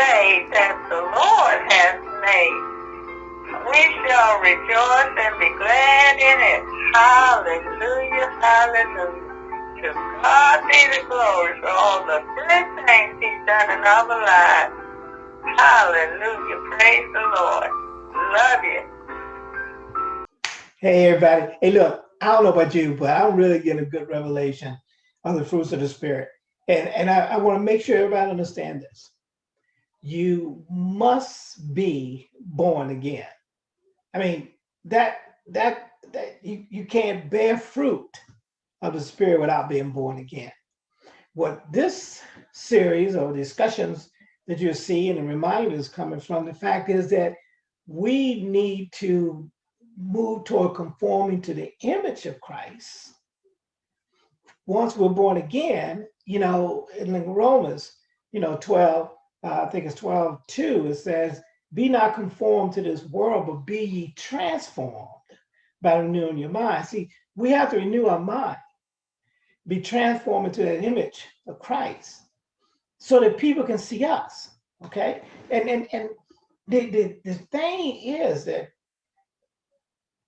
day that the Lord has made. We shall rejoice and be glad in it. Hallelujah, hallelujah. To God be the glory for all the good things he's done in our lives. Hallelujah, praise the Lord. Love you. Hey, everybody. Hey, look, I don't know about you, but I'm really getting a good revelation on the fruits of the Spirit. And, and I, I want to make sure everybody understands this. You must be born again. I mean, that, that, that you, you can't bear fruit of the Spirit without being born again. What this series of discussions that you see and the reminder is coming from, the fact is that we need to move toward conforming to the image of Christ, once we're born again, you know, in Romans, you know, 12, uh, I think it's 12, 2, it says, be not conformed to this world, but be ye transformed by renewing your mind. See, we have to renew our mind, be transformed into that image of Christ so that people can see us, okay? And, and, and the, the, the thing is that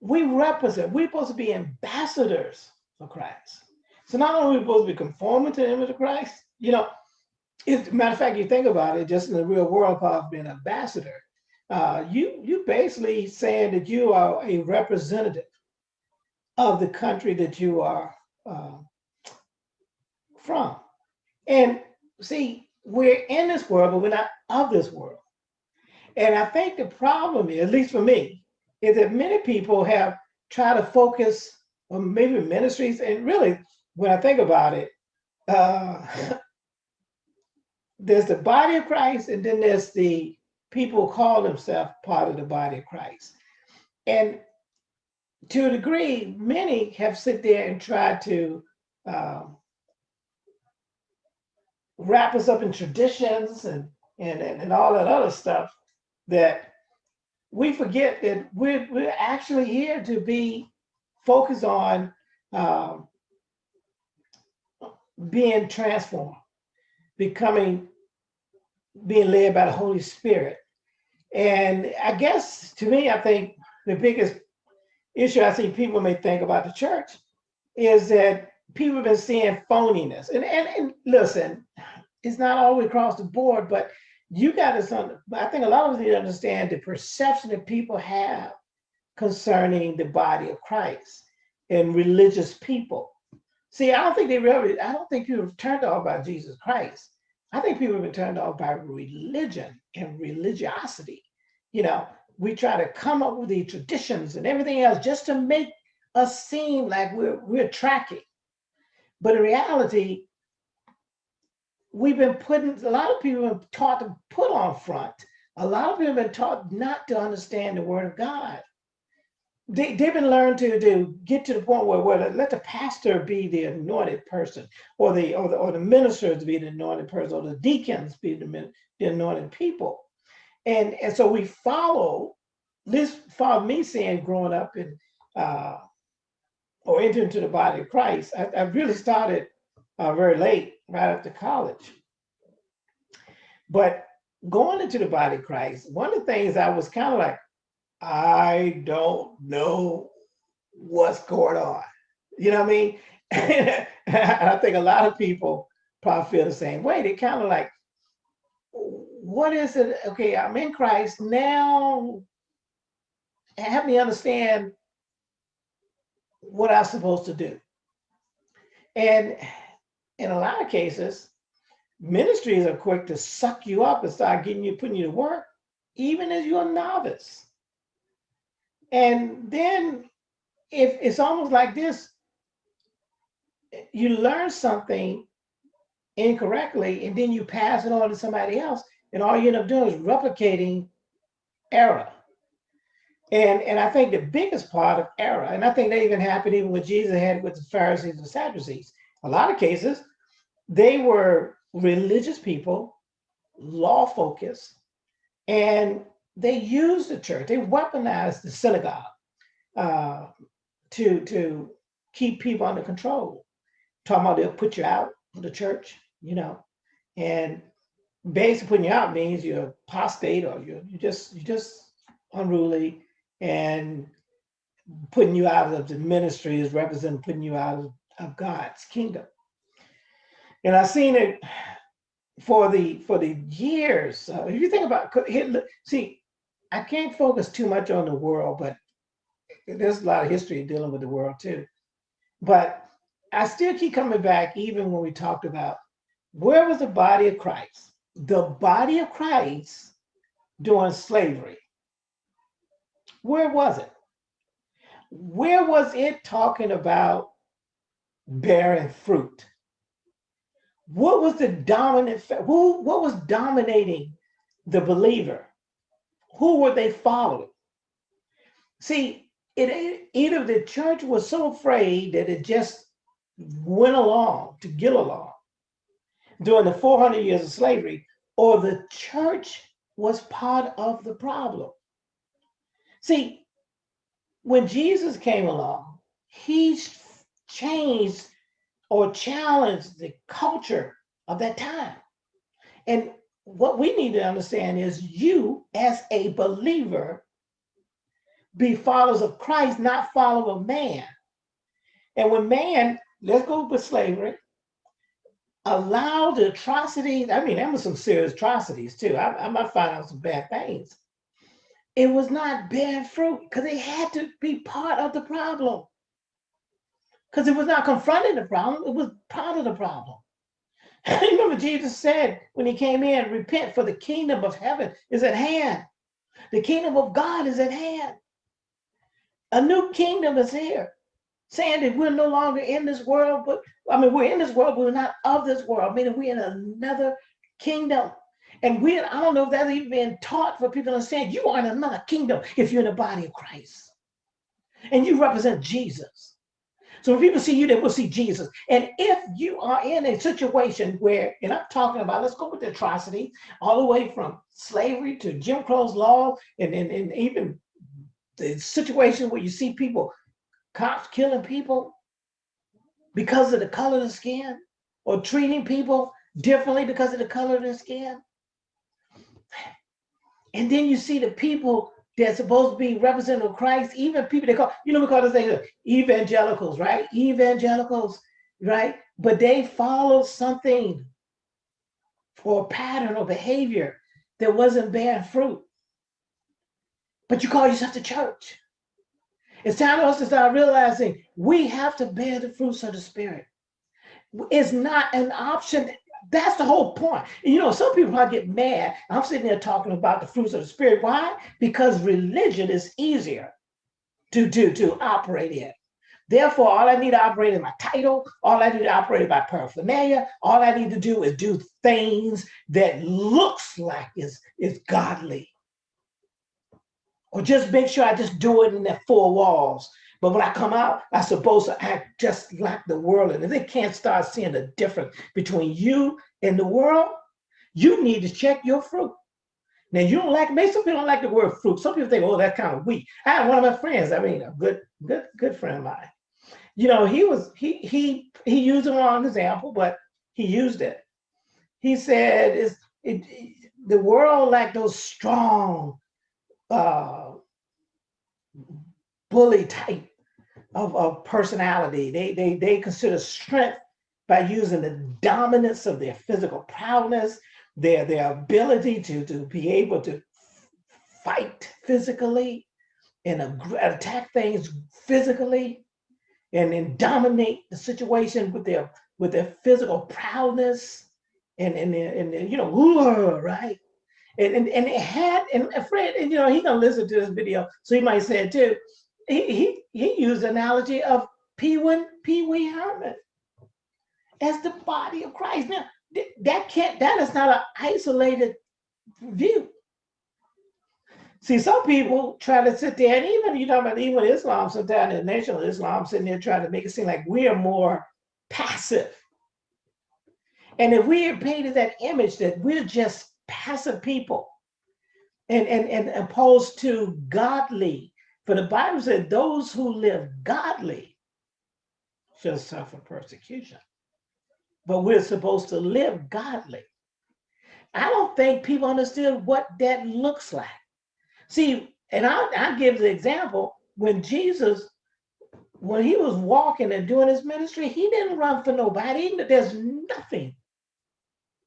we represent, we're supposed to be ambassadors for Christ. So not only are we supposed to be conforming to the image of Christ, you know, it, matter of fact, you think about it, just in the real world, of being an ambassador, uh, you you basically saying that you are a representative of the country that you are uh, from. And see, we're in this world, but we're not of this world. And I think the problem is, at least for me, is that many people have tried to focus on maybe ministries, and really, when I think about it, uh, there's the body of Christ, and then there's the people who call themselves part of the body of Christ. And to a degree, many have sit there and tried to um, wrap us up in traditions and, and, and all that other stuff that we forget that we're, we're actually here to be focused on um, being transformed, becoming, being led by the Holy Spirit. And I guess to me, I think the biggest issue I see people may think about the church is that people have been seeing phoniness. And, and, and listen, it's not always across the board, but you got to, I think a lot of us need to understand the perception that people have concerning the body of Christ and religious people. See, I don't think they really, I don't think you've turned off by Jesus Christ. I think people have been turned off by religion and religiosity. You know, we try to come up with the traditions and everything else just to make us seem like we're, we're tracking. But in reality, we've been putting, a lot of people have been taught to put on front. A lot of people have been taught not to understand the word of God. They, they've been learned to, to get to the point where, where let the pastor be the anointed person or the, or the, or the ministers be the anointed person or the deacons be the, the anointed people. And, and so we follow, this followed me saying growing up in, uh, or entering into the body of Christ, I, I really started uh, very late, right after college. But going into the body of Christ, one of the things I was kind of like, I don't know what's going on. You know what I mean? And I think a lot of people probably feel the same way. They kind of like, what is it? Okay, I'm in Christ now. Help me understand what I'm supposed to do. And in a lot of cases, ministries are quick to suck you up and start getting you, putting you to work, even as you're a novice. And then if it's almost like this, you learn something incorrectly and then you pass it on to somebody else and all you end up doing is replicating error. And, and I think the biggest part of error, and I think that even happened even with Jesus had with the Pharisees and Sadducees, a lot of cases, they were religious people, law focused, and they used the church, they weaponized the synagogue uh, to, to keep people under control. Talking about they'll put you out of the church, you know, and basically putting you out means you're apostate or you're, you just you're just unruly and putting you out of the ministry is representing putting you out of, of God's kingdom. And I've seen it for the for the years. Uh, if you think about Hitler, see, I can't focus too much on the world, but there's a lot of history dealing with the world too. But I still keep coming back, even when we talked about where was the body of Christ? The body of Christ during slavery. Where was it? Where was it talking about bearing fruit? What was the dominant, who, what was dominating the believer? Who were they following? See, it either the church was so afraid that it just went along to get along during the 400 years of slavery, or the church was part of the problem. See, when Jesus came along, he changed or challenged the culture of that time. And what we need to understand is you, as a believer, be followers of Christ, not follow a man. And when man, let's go with slavery, allowed the atrocities, I mean, there were some serious atrocities too. I, I might find out some bad things. It was not bearing fruit because it had to be part of the problem. Because it was not confronting the problem, it was part of the problem. Remember, Jesus said when he came in, repent, for the kingdom of heaven is at hand. The kingdom of God is at hand. A new kingdom is here, saying that we're no longer in this world, but I mean, we're in this world, but we're not of this world, meaning we're in another kingdom. And we, I don't know if that's even been taught for people to understand. You are in another kingdom if you're in the body of Christ. And you represent Jesus. So when people see you, they will see Jesus. And if you are in a situation where, and I'm talking about, let's go with the atrocity, all the way from slavery to Jim Crow's law, and, and, and even the situation where you see people, cops killing people because of the color of the skin, or treating people differently because of the color of their skin. And then you see the people they're supposed to be representative of Christ, even people they call, you know, we call this thing uh, evangelicals, right? Evangelicals, right? But they follow something or a pattern or behavior that wasn't bearing fruit. But you call yourself the church. It's time for us to start realizing we have to bear the fruits of the spirit. It's not an option that's the whole point. And, you know, some people probably get mad. I'm sitting there talking about the fruits of the spirit. Why? Because religion is easier to do to operate in. Therefore, all I need to operate is my title. All I need to operate is my paraphernalia. All I need to do is do things that looks like is, is godly. Or just make sure I just do it in the four walls but when I come out, I'm supposed to act just like the world. And if they can't start seeing the difference between you and the world, you need to check your fruit. Now you don't like, maybe some people don't like the word fruit. Some people think, oh, that's kind of weak. I have one of my friends, I mean, a good, good, good friend of mine. You know, he was, he, he, he used the wrong example, but he used it. He said, "Is it, the world like those strong, uh, bully type of, of personality. They, they, they consider strength by using the dominance of their physical prowess, their, their ability to, to be able to fight physically and attack things physically and then dominate the situation with their with their physical prowess and and, and, and you know right and, and and it had and Fred and you know he's gonna listen to this video so he might say it too he, he, he used analogy of Pee Wee, Pee Wee Herman as the body of Christ. Now, that can't, that is not an isolated view. See, some people try to sit there, and even you know about even Islam, sometimes the nation of Islam sitting there trying to make it seem like we are more passive. And if we are painted that image that we're just passive people, and, and, and opposed to godly for the Bible said, those who live godly shall suffer persecution. But we're supposed to live godly. I don't think people understood what that looks like. See, and I'll, I'll give the example when Jesus, when he was walking and doing his ministry, he didn't run for nobody. There's nothing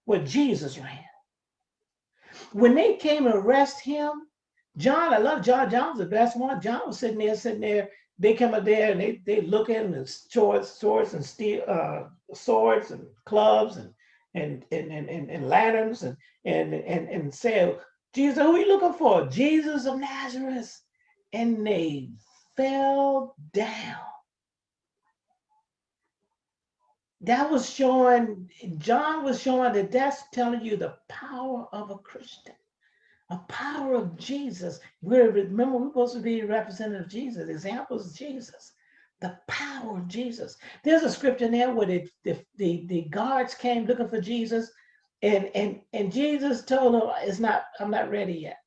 where Jesus ran. When they came to arrest him, John, I love John. John was the best one. John was sitting there, sitting there. They come up there and they they looking and swords, swords and steel, uh, swords and clubs and and and and, and, and lanterns and and and and say, Jesus, who are you looking for? Jesus of Nazareth. And they fell down. That was showing, John was showing that that's telling you the power of a Christian a power of Jesus. We're remember we're supposed to be representative of Jesus, examples of Jesus. The power of Jesus. There's a scripture in there where the, the, the, the guards came looking for Jesus, and and and Jesus told them, "It's not. I'm not ready yet."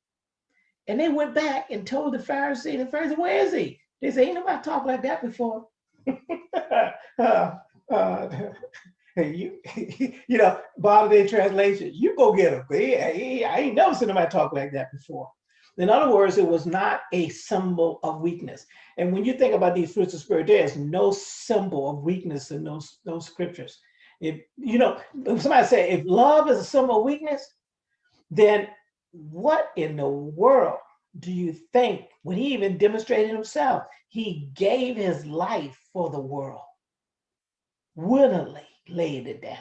And they went back and told the Pharisee. The Pharisee, "Where is he?" They said, "Ain't nobody talked like that before." uh, uh, you, you know, bottom day translation, you go get him. I ain't never seen anybody talk like that before. In other words, it was not a symbol of weakness. And when you think about these fruits of spirit, there is no symbol of weakness in those, those scriptures. If you know, somebody say if love is a symbol of weakness, then what in the world do you think when he even demonstrated himself? He gave his life for the world willingly laid it down.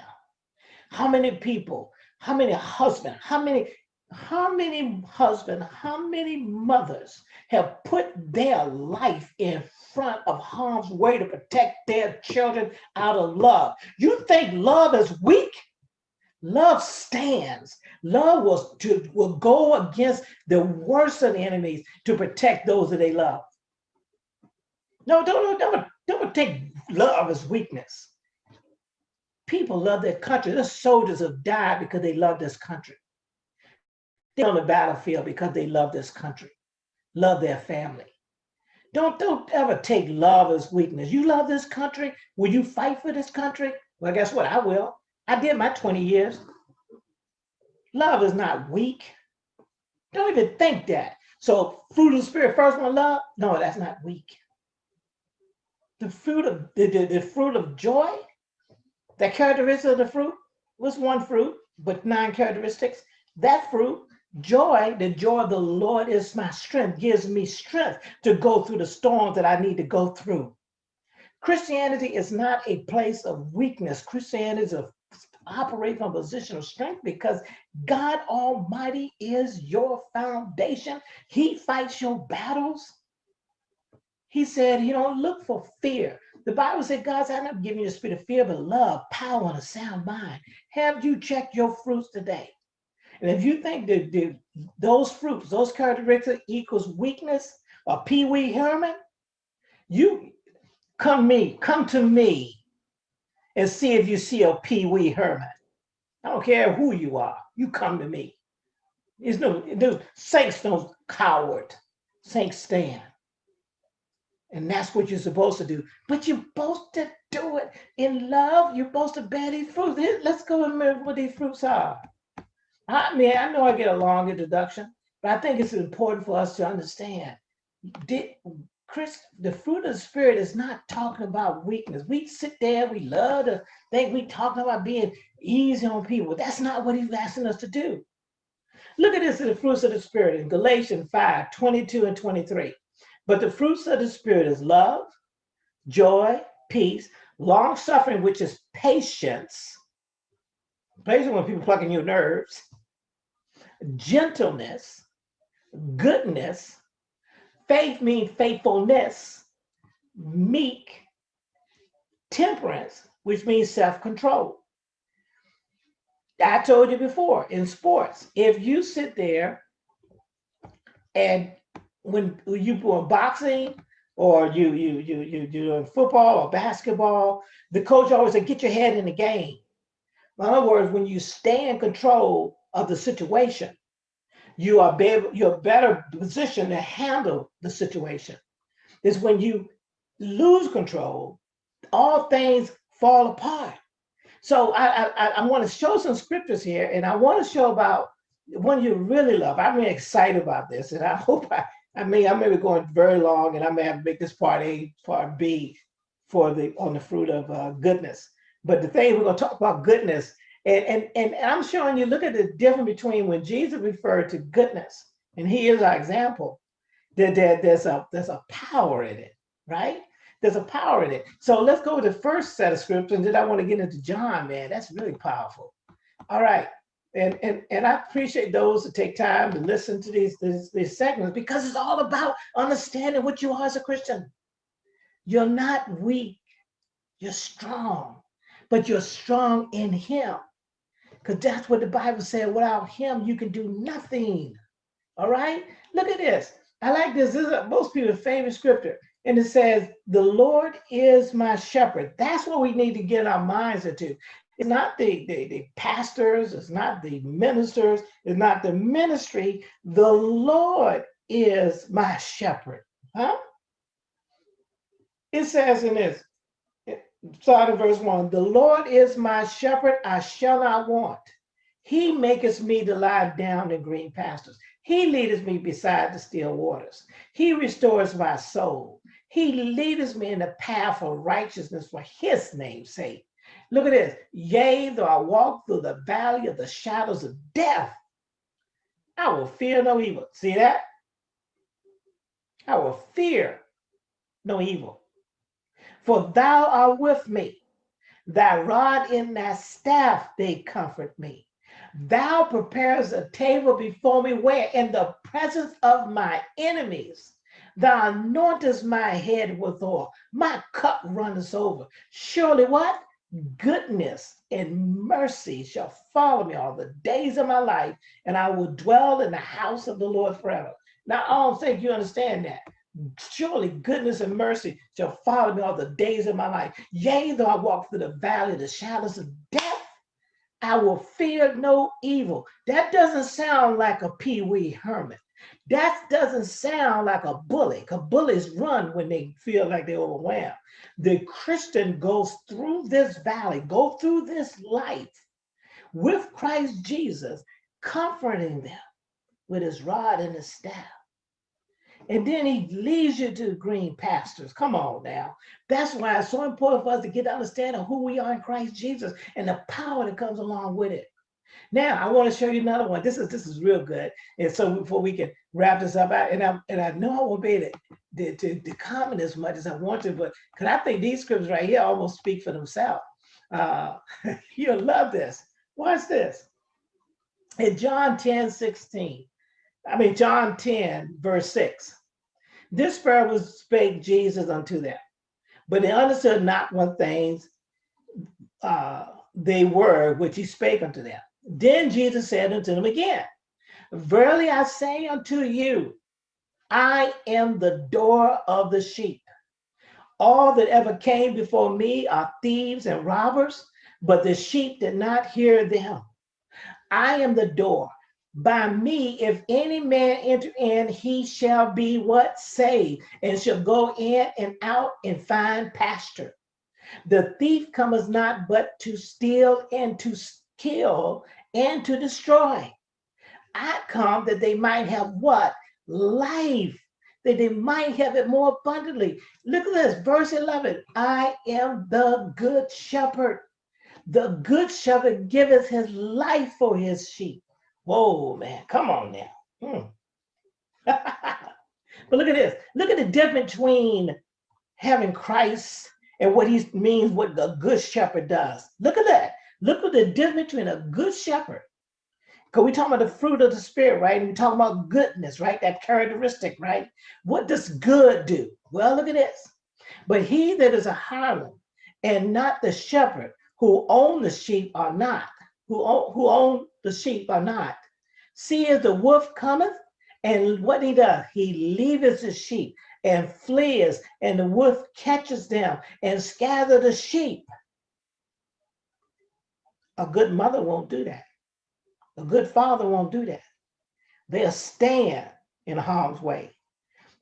How many people, how many husbands, how many, how many husbands, how many mothers have put their life in front of harm's way to protect their children out of love? You think love is weak? Love stands. Love was to will go against the worst of enemies to protect those that they love. No, don't, don't, don't take love as weakness people love their country. The soldiers have died because they love this country. They're on the battlefield because they love this country, love their family. Don't, don't ever take love as weakness. You love this country. Will you fight for this country? Well, guess what? I will. I did my 20 years. Love is not weak. Don't even think that. So fruit of the spirit, first one, love. No, that's not weak. The fruit of the, the, the fruit of joy the characteristic of the fruit was one fruit, but nine characteristics. That fruit, joy, the joy of the Lord is my strength, gives me strength to go through the storms that I need to go through. Christianity is not a place of weakness. Christianity is a operate from a position of strength because God Almighty is your foundation. He fights your battles. He said, you don't look for fear. The Bible said, God said, I'm not giving you a spirit of fear, but love, power, and a sound mind. Have you checked your fruits today? And if you think that, that those fruits, those characteristics equals weakness or Pee Wee Herman, you come me, come to me and see if you see a Pee Wee Herman. I don't care who you are. You come to me. There's no, there's, saints don't coward. Saints stand. And that's what you're supposed to do. But you're supposed to do it in love. You're supposed to bear these fruits. Let's go and remember what these fruits are. I mean, I know I get a long introduction, but I think it's important for us to understand. Did, Chris, the fruit of the spirit is not talking about weakness. We sit there, we love to think we talking about being easy on people. That's not what he's asking us to do. Look at this in the fruits of the spirit in Galatians 5, 22 and 23. But the fruits of the Spirit is love, joy, peace, long suffering, which is patience. Patience when people plucking your nerves, gentleness, goodness, faith means faithfulness, meek, temperance, which means self-control. I told you before in sports, if you sit there and when you were boxing or you you you you doing football or basketball, the coach always said, get your head in the game. In other words, when you stay in control of the situation, you are be you're better positioned to handle the situation. Is when you lose control, all things fall apart. So I, I, I want to show some scriptures here and I want to show about one you really love. I'm really excited about this and I hope I, I mean, I may be going very long and I may have to make this part A, part B for the, on the fruit of uh, goodness. But the thing we're gonna talk about goodness and, and, and I'm showing you, look at the difference between when Jesus referred to goodness and he is our example, that there, there's a there's a power in it, right? There's a power in it. So let's go to the first set of scriptures, and then I want to get into John, man. That's really powerful. All right. And, and, and I appreciate those who take time to listen to these, these, these segments because it's all about understanding what you are as a Christian. You're not weak, you're strong, but you're strong in him. Because that's what the Bible said, without him, you can do nothing. All right, look at this. I like this. This is most people's favorite scripture. And it says, the Lord is my shepherd. That's what we need to get our minds into. It's not the, the, the pastors, it's not the ministers, it's not the ministry. The Lord is my shepherd. Huh? It says in this, start in verse one, the Lord is my shepherd, I shall not want. He maketh me to lie down in green pastures. He leadeth me beside the still waters. He restores my soul. He leadeth me in the path of righteousness for his name's sake. Look at this. Yea, though I walk through the valley of the shadows of death, I will fear no evil. See that? I will fear no evil. For thou art with me. Thy rod and thy staff, they comfort me. Thou prepares a table before me where in the presence of my enemies. Thou anointest my head with oil. My cup runneth over. Surely what? Goodness and mercy shall follow me all the days of my life, and I will dwell in the house of the Lord forever. Now, I don't think you understand that. Surely goodness and mercy shall follow me all the days of my life. Yea, though I walk through the valley of the shadows of death, I will fear no evil. That doesn't sound like a Pee Wee Herman. That doesn't sound like a bully, because bullies run when they feel like they're overwhelmed. The Christian goes through this valley, go through this light with Christ Jesus, comforting them with his rod and his staff. And then he leads you to green pastures. Come on now. That's why it's so important for us to get to understand of who we are in Christ Jesus and the power that comes along with it. Now I want to show you another one. This is this is real good. And so before we can wrap this up, I, and I and I know I won't be able to, to, to comment as much as I want to, but because I think these scripts right here almost speak for themselves. Uh, you'll love this. Watch this. In John 10, 16, I mean John 10, verse 6. This prayer was spake Jesus unto them, but they understood not what things uh, they were which he spake unto them. Then Jesus said unto them again, Verily I say unto you, I am the door of the sheep. All that ever came before me are thieves and robbers, but the sheep did not hear them. I am the door by me, if any man enter in, he shall be what? Saved, and shall go in and out and find pasture. The thief cometh not but to steal and to kill and to destroy. I come that they might have what? Life, that they might have it more abundantly. Look at this, verse 11. I am the good shepherd. The good shepherd giveth his life for his sheep. Whoa, man, come on now. Hmm. but look at this. Look at the difference between having Christ and what he means, what the good shepherd does. Look at that. Look at the difference between a good shepherd. Because we talk about the fruit of the spirit, right? And we talk about goodness, right? That characteristic, right? What does good do? Well, look at this. But he that is a hireling and not the shepherd who own the sheep are not, who own, who own the sheep are not. See as the wolf cometh, and what he does, he leaveth the sheep and flees, and the wolf catches them and scatter the sheep. A good mother won't do that. A good father won't do that. They'll stand in harm's way.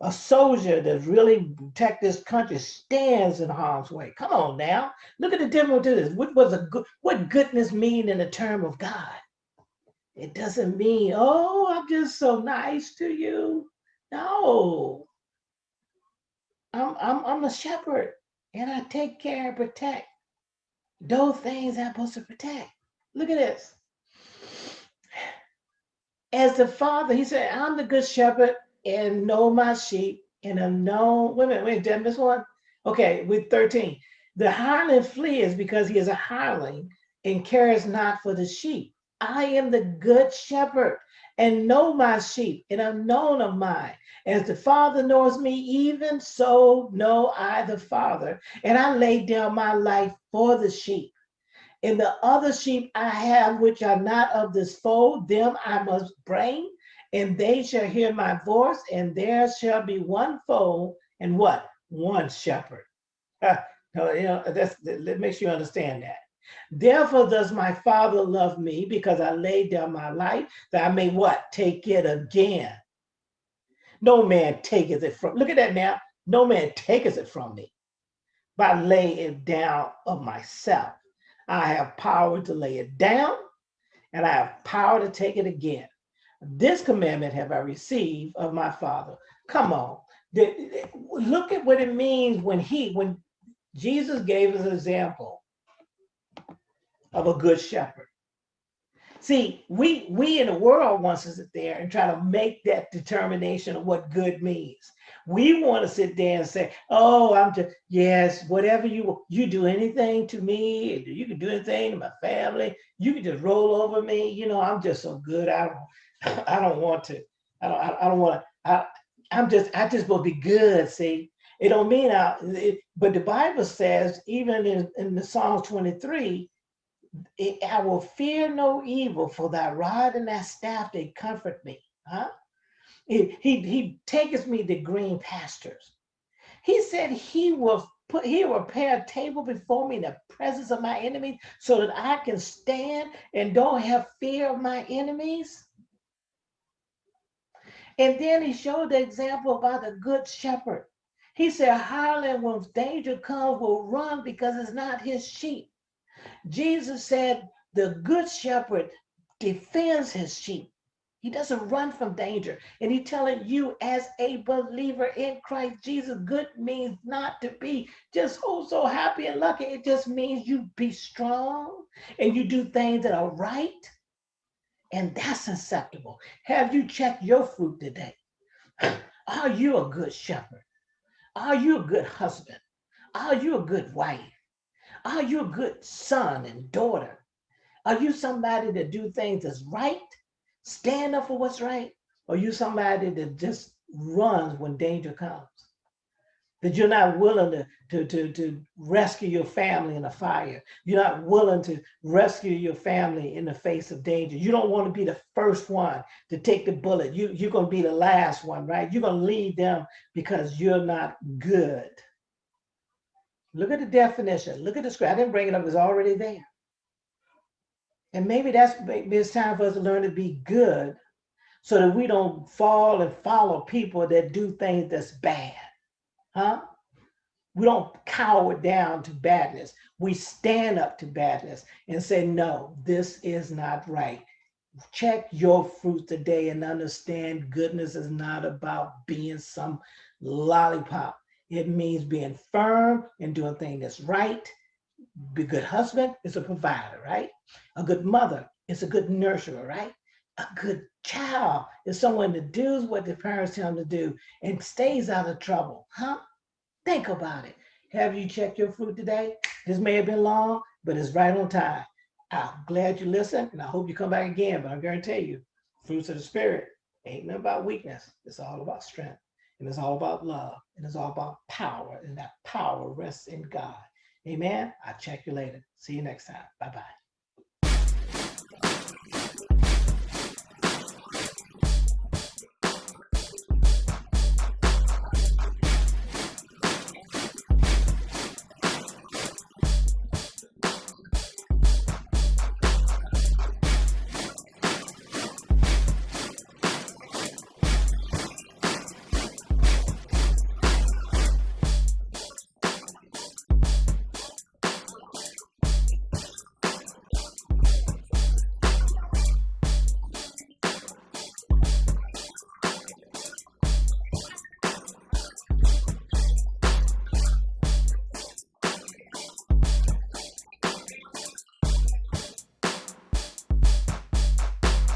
a soldier that really protect this country stands in harm's way. Come on now. Look at the difference to this. What was a good what goodness mean in the term of God? It doesn't mean, oh, I'm just so nice to you. No. I'm I'm I'm a shepherd and I take care and protect those things I'm supposed to protect. Look at this. As the father, he said, I'm the good shepherd and know my sheep and have known. Wait wait, did I miss one? Okay, with 13. The hireling flees because he is a hireling and cares not for the sheep. I am the good shepherd and know my sheep and am known of mine. As the Father knows me, even so know I the Father, and I lay down my life for the sheep. And the other sheep I have, which are not of this fold, them I must bring, and they shall hear my voice, and there shall be one fold and what? One shepherd. no, you know, that's, that makes you understand that. Therefore does my Father love me because I laid down my life that I may what? Take it again. No man taketh it from, look at that now. No man taketh it from me, by laying it down of myself. I have power to lay it down and I have power to take it again. This commandment have I received of my father. Come on. Look at what it means when he, when Jesus gave us an example of a good shepherd. See, we we in the world wants to sit there and try to make that determination of what good means. We want to sit there and say, "Oh, I'm just yes, whatever you you do anything to me, you can do anything to my family. You can just roll over me. You know, I'm just so good. I don't I don't want to. I don't I don't want to. I, I'm just I just will be good. See, it don't mean I. It, but the Bible says even in in the Psalm 23 I will fear no evil, for thy rod and thy staff, they comfort me. Huh? He, he, he taketh me to green pastures. He said he will put, he will prepare a table before me in the presence of my enemies so that I can stand and don't have fear of my enemies. And then he showed the example about the good shepherd. He said, hireling, when danger comes, will run because it's not his sheep. Jesus said the good shepherd defends his sheep. He doesn't run from danger. And he's telling you as a believer in Christ Jesus, good means not to be just oh so happy and lucky. It just means you be strong and you do things that are right. And that's acceptable. Have you checked your fruit today? Are you a good shepherd? Are you a good husband? Are you a good wife? Are you a good son and daughter? Are you somebody that do things that's right, stand up for what's right? Or you somebody that just runs when danger comes? That you're not willing to, to, to, to rescue your family in a fire. You're not willing to rescue your family in the face of danger. You don't want to be the first one to take the bullet. You, you're going to be the last one, right? You're going to lead them because you're not good. Look at the definition. Look at the script. I didn't bring it up. It's already there. And maybe that's maybe it's time for us to learn to be good so that we don't fall and follow people that do things that's bad. Huh? We don't cower down to badness. We stand up to badness and say, no, this is not right. Check your fruit today and understand goodness is not about being some lollipop. It means being firm and doing things that's right. Be a good husband is a provider, right? A good mother is a good nurturer, right? A good child is someone that does what the parents tell them to do and stays out of trouble, huh? Think about it. Have you checked your fruit today? This may have been long, but it's right on time. I'm glad you listened and I hope you come back again, but I'm going to tell you, fruits of the spirit ain't nothing about weakness. It's all about strength. And it's all about love. And it's all about power. And that power rests in God. Amen. I'll check you later. See you next time. Bye-bye.